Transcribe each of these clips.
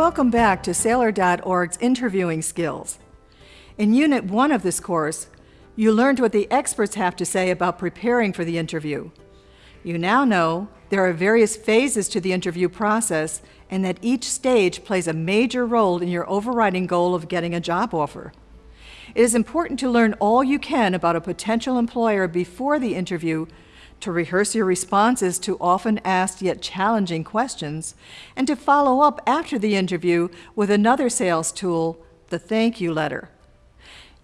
Welcome back to Saylor.org's interviewing skills. In Unit 1 of this course, you learned what the experts have to say about preparing for the interview. You now know there are various phases to the interview process and that each stage plays a major role in your overriding goal of getting a job offer. It is important to learn all you can about a potential employer before the interview to rehearse your responses to often asked yet challenging questions, and to follow up after the interview with another sales tool, the thank you letter.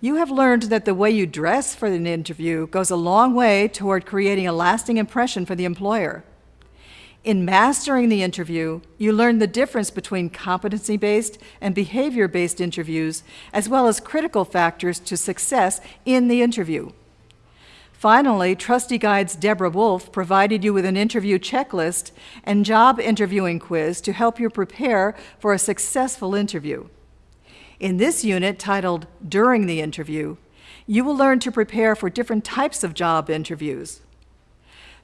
You have learned that the way you dress for an interview goes a long way toward creating a lasting impression for the employer. In mastering the interview, you learn the difference between competency-based and behavior-based interviews, as well as critical factors to success in the interview. Finally, Trusty Guide's Deborah Wolf provided you with an interview checklist and job interviewing quiz to help you prepare for a successful interview. In this unit, titled During the Interview, you will learn to prepare for different types of job interviews.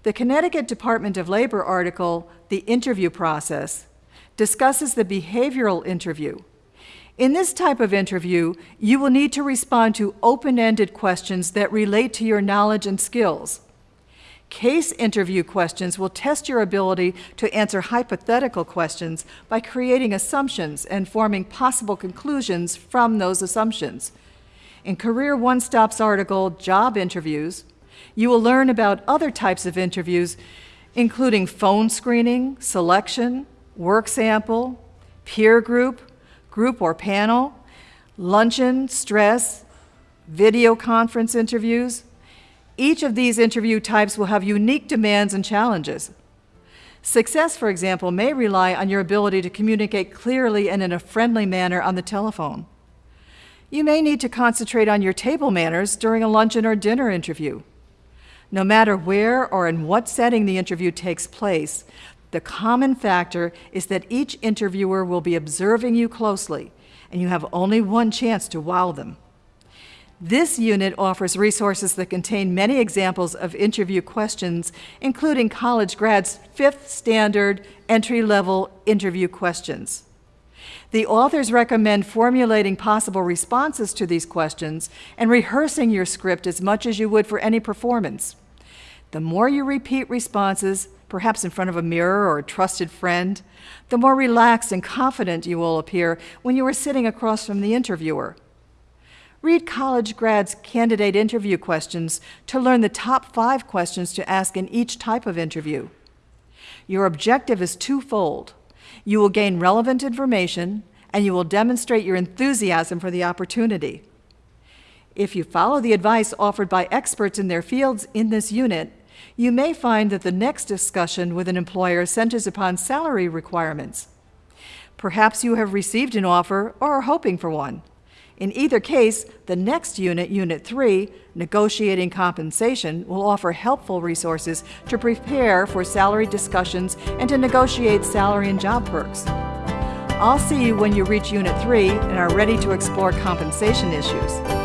The Connecticut Department of Labor article, The Interview Process, discusses the behavioral interview, in this type of interview, you will need to respond to open-ended questions that relate to your knowledge and skills. Case interview questions will test your ability to answer hypothetical questions by creating assumptions and forming possible conclusions from those assumptions. In CareerOneStop's article, Job Interviews, you will learn about other types of interviews, including phone screening, selection, work sample, peer group, group or panel, luncheon, stress, video conference interviews. Each of these interview types will have unique demands and challenges. Success, for example, may rely on your ability to communicate clearly and in a friendly manner on the telephone. You may need to concentrate on your table manners during a luncheon or dinner interview. No matter where or in what setting the interview takes place, the common factor is that each interviewer will be observing you closely, and you have only one chance to wow them. This unit offers resources that contain many examples of interview questions, including college grads' fifth standard entry-level interview questions. The authors recommend formulating possible responses to these questions and rehearsing your script as much as you would for any performance. The more you repeat responses, perhaps in front of a mirror or a trusted friend, the more relaxed and confident you will appear when you are sitting across from the interviewer. Read college grads' candidate interview questions to learn the top five questions to ask in each type of interview. Your objective is twofold. You will gain relevant information, and you will demonstrate your enthusiasm for the opportunity. If you follow the advice offered by experts in their fields in this unit, you may find that the next discussion with an employer centers upon salary requirements. Perhaps you have received an offer or are hoping for one. In either case, the next unit, Unit 3, Negotiating Compensation, will offer helpful resources to prepare for salary discussions and to negotiate salary and job perks. I'll see you when you reach Unit 3 and are ready to explore compensation issues.